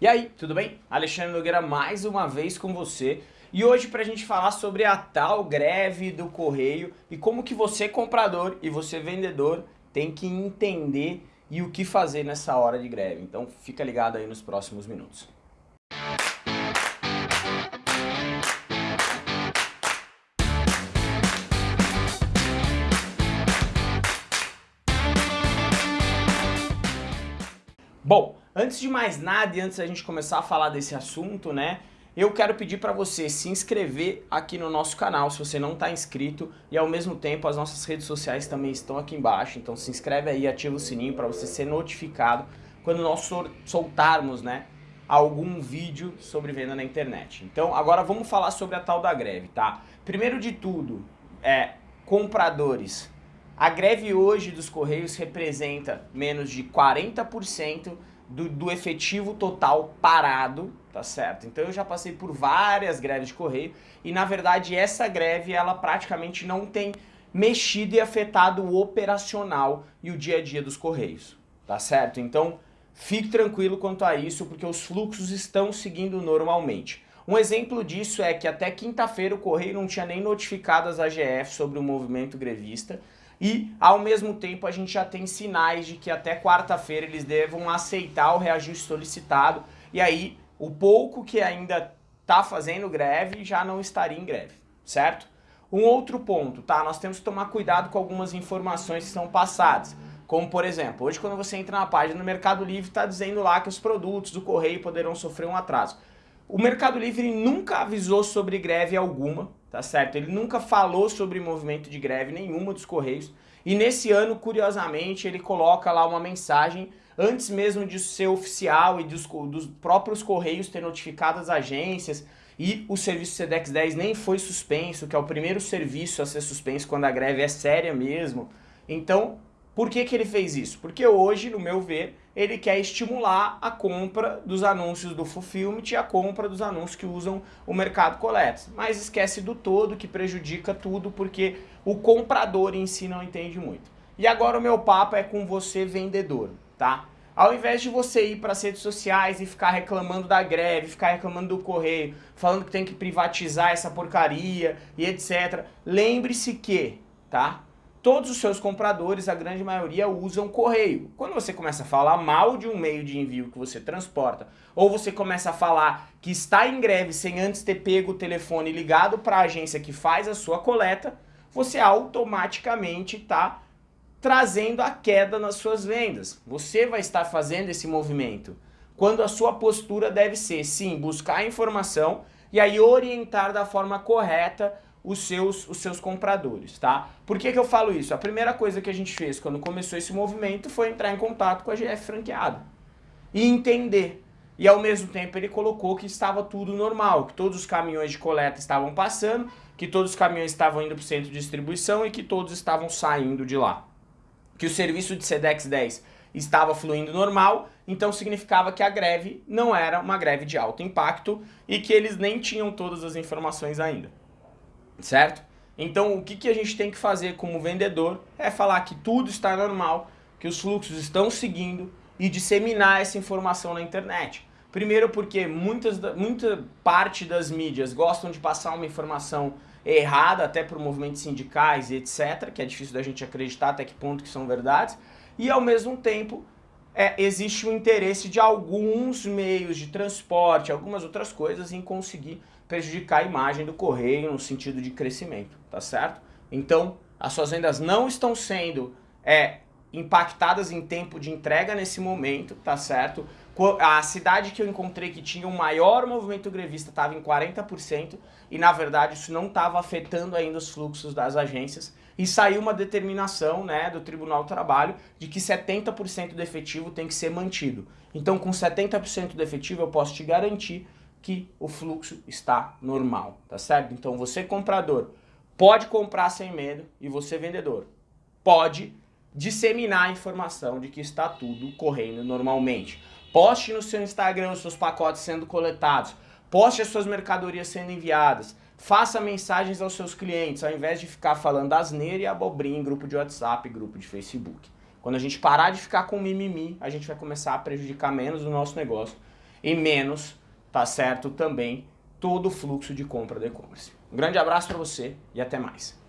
E aí, tudo bem? Alexandre Nogueira mais uma vez com você e hoje para a gente falar sobre a tal greve do correio e como que você comprador e você vendedor tem que entender e o que fazer nessa hora de greve. Então fica ligado aí nos próximos minutos. Bom, antes de mais nada e antes da gente começar a falar desse assunto, né, eu quero pedir para você se inscrever aqui no nosso canal se você não está inscrito e ao mesmo tempo as nossas redes sociais também estão aqui embaixo, então se inscreve aí, ativa o sininho para você ser notificado quando nós soltarmos, né, algum vídeo sobre venda na internet. Então agora vamos falar sobre a tal da greve, tá? Primeiro de tudo, é compradores a greve hoje dos Correios representa menos de 40% do, do efetivo total parado, tá certo? Então eu já passei por várias greves de Correio e na verdade essa greve ela praticamente não tem mexido e afetado o operacional e o dia a dia dos Correios, tá certo? Então fique tranquilo quanto a isso porque os fluxos estão seguindo normalmente. Um exemplo disso é que até quinta-feira o Correio não tinha nem notificado as AGF sobre o movimento grevista, e, ao mesmo tempo, a gente já tem sinais de que até quarta-feira eles devam aceitar o reajuste solicitado e aí o pouco que ainda está fazendo greve já não estaria em greve, certo? Um outro ponto, tá? Nós temos que tomar cuidado com algumas informações que são passadas. Como, por exemplo, hoje quando você entra na página do Mercado Livre, está dizendo lá que os produtos do correio poderão sofrer um atraso. O Mercado Livre nunca avisou sobre greve alguma, tá certo? Ele nunca falou sobre movimento de greve nenhuma dos Correios. E nesse ano, curiosamente, ele coloca lá uma mensagem antes mesmo de ser oficial e dos, dos próprios Correios ter notificado as agências e o serviço SEDEX 10 nem foi suspenso, que é o primeiro serviço a ser suspenso quando a greve é séria mesmo. Então, por que, que ele fez isso? Porque hoje, no meu ver, ele quer estimular a compra dos anúncios do Fulfillment e a compra dos anúncios que usam o mercado coleta. Mas esquece do todo que prejudica tudo porque o comprador em si não entende muito. E agora o meu papo é com você vendedor, tá? Ao invés de você ir para as redes sociais e ficar reclamando da greve, ficar reclamando do correio, falando que tem que privatizar essa porcaria e etc. Lembre-se que, tá? Todos os seus compradores, a grande maioria, usam correio. Quando você começa a falar mal de um meio de envio que você transporta, ou você começa a falar que está em greve sem antes ter pego o telefone ligado para a agência que faz a sua coleta, você automaticamente está trazendo a queda nas suas vendas. Você vai estar fazendo esse movimento. Quando a sua postura deve ser, sim, buscar informação e aí orientar da forma correta os seus, os seus compradores, tá? Por que, que eu falo isso? A primeira coisa que a gente fez quando começou esse movimento foi entrar em contato com a GF franqueada e entender. E ao mesmo tempo ele colocou que estava tudo normal, que todos os caminhões de coleta estavam passando, que todos os caminhões estavam indo para o centro de distribuição e que todos estavam saindo de lá. Que o serviço de SEDEX 10 estava fluindo normal, então significava que a greve não era uma greve de alto impacto e que eles nem tinham todas as informações ainda certo? Então o que, que a gente tem que fazer como vendedor é falar que tudo está normal, que os fluxos estão seguindo e disseminar essa informação na internet. Primeiro porque muitas, muita parte das mídias gostam de passar uma informação errada, até por movimentos sindicais e etc, que é difícil da gente acreditar até que ponto que são verdades, e ao mesmo tempo é, existe o interesse de alguns meios de transporte, algumas outras coisas em conseguir prejudicar a imagem do correio no sentido de crescimento, tá certo? Então, as suas vendas não estão sendo é, impactadas em tempo de entrega nesse momento, tá certo? A cidade que eu encontrei que tinha o maior movimento grevista estava em 40% e na verdade isso não estava afetando ainda os fluxos das agências e saiu uma determinação né, do Tribunal do Trabalho de que 70% do efetivo tem que ser mantido. Então com 70% do efetivo eu posso te garantir que o fluxo está normal, tá certo? Então você comprador pode comprar sem medo e você vendedor pode disseminar a informação de que está tudo correndo normalmente. Poste no seu Instagram os seus pacotes sendo coletados, poste as suas mercadorias sendo enviadas, faça mensagens aos seus clientes, ao invés de ficar falando asneira e abobrinha em grupo de WhatsApp, grupo de Facebook. Quando a gente parar de ficar com mimimi, a gente vai começar a prejudicar menos o nosso negócio e menos, tá certo, também todo o fluxo de compra do e-commerce. Um grande abraço para você e até mais.